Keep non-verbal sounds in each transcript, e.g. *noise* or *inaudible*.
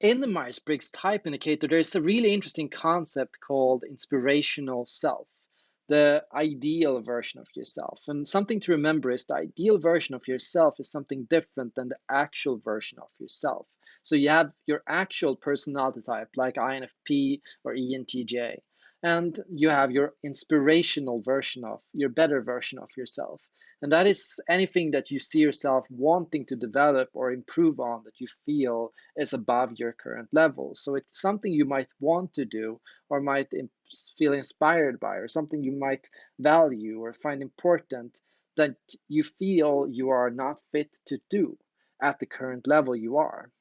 in the Myers-Briggs type indicator, there's a really interesting concept called inspirational self, the ideal version of yourself. And something to remember is the ideal version of yourself is something different than the actual version of yourself. So you have your actual personality type, like INFP or ENTJ, and you have your inspirational version of your better version of yourself. And that is anything that you see yourself wanting to develop or improve on that you feel is above your current level. So it's something you might want to do or might feel inspired by, or something you might value or find important that you feel you are not fit to do at the current level you are.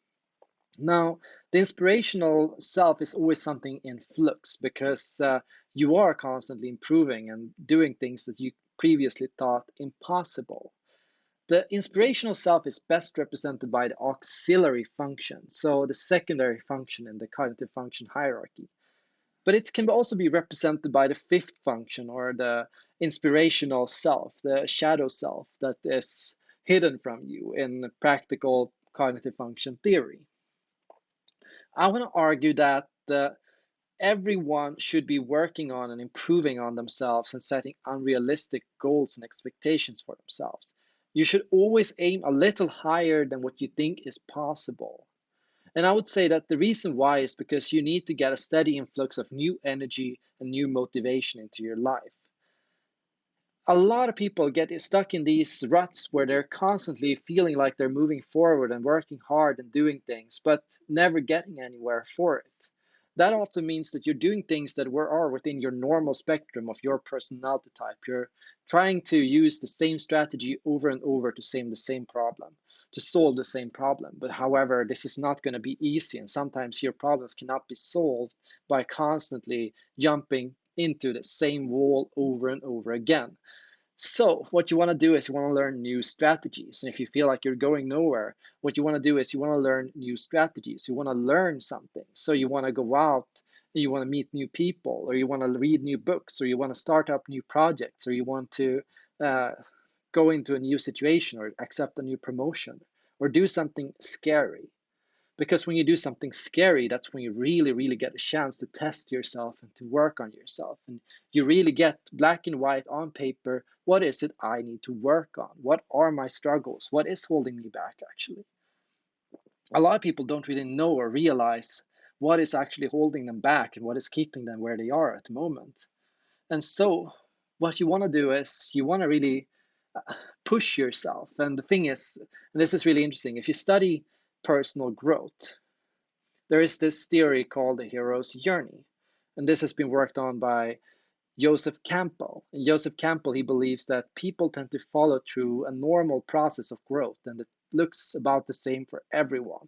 Now, the inspirational self is always something in flux because uh, you are constantly improving and doing things that you previously thought impossible. The inspirational self is best represented by the auxiliary function, so the secondary function in the cognitive function hierarchy. But it can also be represented by the fifth function or the inspirational self, the shadow self that is hidden from you in practical cognitive function theory. I want to argue that the everyone should be working on and improving on themselves and setting unrealistic goals and expectations for themselves. You should always aim a little higher than what you think is possible. And I would say that the reason why is because you need to get a steady influx of new energy and new motivation into your life. A lot of people get stuck in these ruts where they're constantly feeling like they're moving forward and working hard and doing things, but never getting anywhere for it that often means that you're doing things that were, are within your normal spectrum of your personality type. You're trying to use the same strategy over and over to same the same problem, to solve the same problem. But however, this is not going to be easy, and sometimes your problems cannot be solved by constantly jumping into the same wall over and over again. So what you want to do is you want to learn new strategies. And if you feel like you're going nowhere, what you want to do is you want to learn new strategies. You want to learn something. So you want to go out, you want to meet new people, or you want to read new books, or you want to start up new projects, or you want to uh, go into a new situation, or accept a new promotion, or do something scary. Because when you do something scary, that's when you really, really get a chance to test yourself and to work on yourself. And you really get black and white on paper what is it I need to work on? What are my struggles? What is holding me back, actually? A lot of people don't really know or realize what is actually holding them back and what is keeping them where they are at the moment. And so, what you want to do is you want to really uh, push yourself. And the thing is, and this is really interesting, if you study personal growth. There is this theory called the hero's journey, and this has been worked on by Joseph Campbell. And Joseph Campbell, he believes that people tend to follow through a normal process of growth, and it looks about the same for everyone.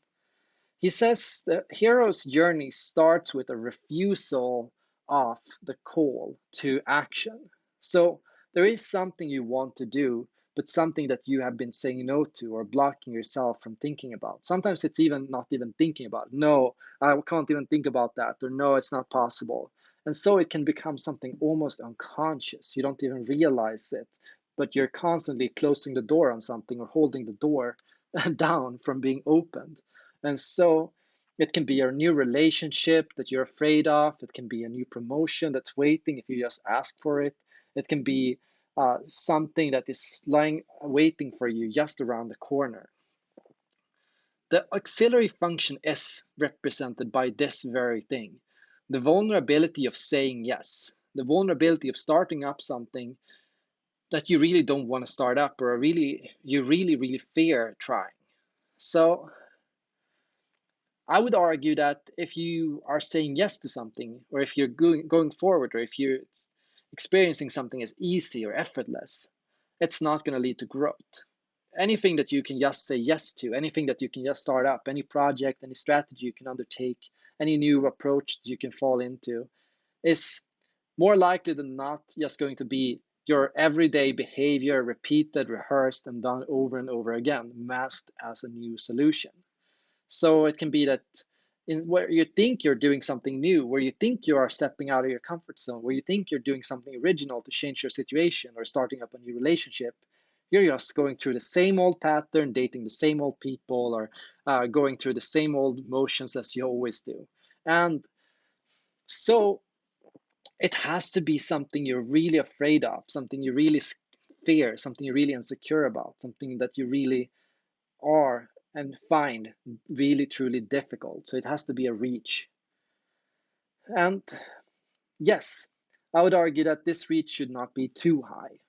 He says the hero's journey starts with a refusal of the call to action. So there is something you want to do, but something that you have been saying no to or blocking yourself from thinking about. Sometimes it's even not even thinking about. No, I can't even think about that, or no, it's not possible. And so it can become something almost unconscious. You don't even realize it, but you're constantly closing the door on something or holding the door *laughs* down from being opened. And so it can be a new relationship that you're afraid of. It can be a new promotion that's waiting if you just ask for it. It can be uh, something that is lying waiting for you just around the corner. The auxiliary function is represented by this very thing the vulnerability of saying yes, the vulnerability of starting up something that you really don't want to start up or really you really really fear trying. So I would argue that if you are saying yes to something or if you're going going forward or if you're experiencing something as easy or effortless, it's not going to lead to growth. Anything that you can just say yes to, anything that you can just start up, any project, any strategy you can undertake, any new approach you can fall into, is more likely than not just going to be your everyday behavior repeated, rehearsed, and done over and over again, masked as a new solution. So it can be that in where you think you're doing something new, where you think you are stepping out of your comfort zone, where you think you're doing something original to change your situation or starting up a new relationship, You're just going through the same old pattern, dating the same old people, or uh, going through the same old motions as you always do. And so it has to be something you're really afraid of, something you really fear, something you're really insecure about, something that you really are and find really truly difficult. So it has to be a reach. And yes, I would argue that this reach should not be too high.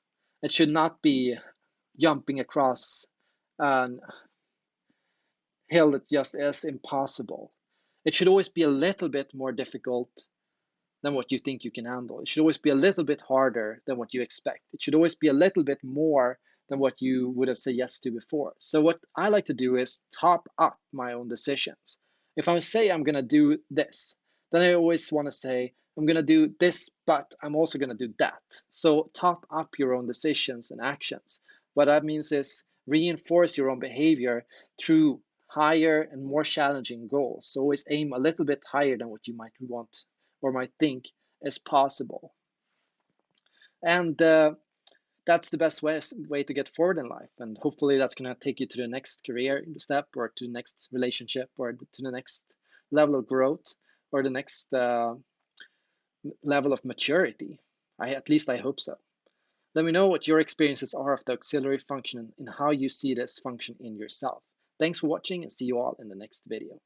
It should not be jumping across a hill that just is impossible. It should always be a little bit more difficult than what you think you can handle. It should always be a little bit harder than what you expect. It should always be a little bit more than what you would have said yes to before. So what I like to do is top up my own decisions. If I say I'm gonna do this, then I always want to say I'm gonna do this, but I'm also gonna do that. So top up your own decisions and actions. What that means is reinforce your own behavior through higher and more challenging goals. So always aim a little bit higher than what you might want or might think is possible. And uh, that's the best way, way to get forward in life. And hopefully that's going to take you to the next career step or to the next relationship or to the next level of growth or the next uh, level of maturity. I, at least I hope so. Let me know what your experiences are of the auxiliary function and how you see this function in yourself. Thanks for watching and see you all in the next video.